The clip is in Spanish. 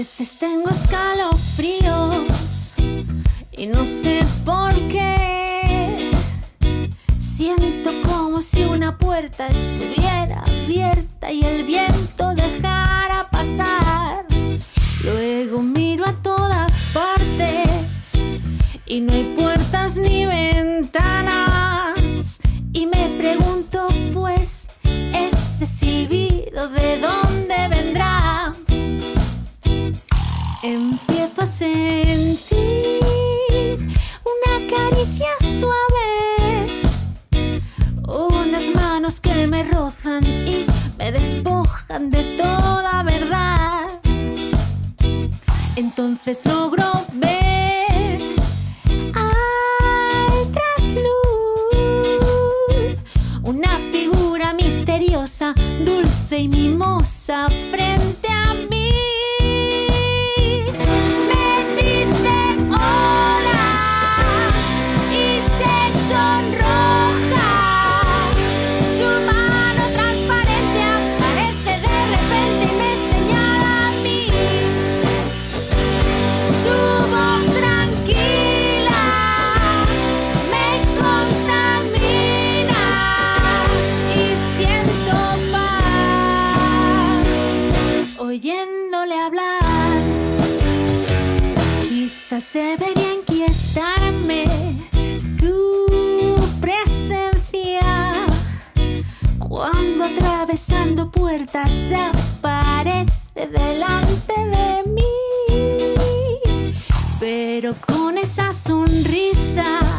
veces tengo escalofríos y no sé por qué. Siento como si una puerta estuviera abierta y el viento dejara. profesor Debería inquietarme su presencia cuando atravesando puertas aparece delante de mí. Pero con esa sonrisa.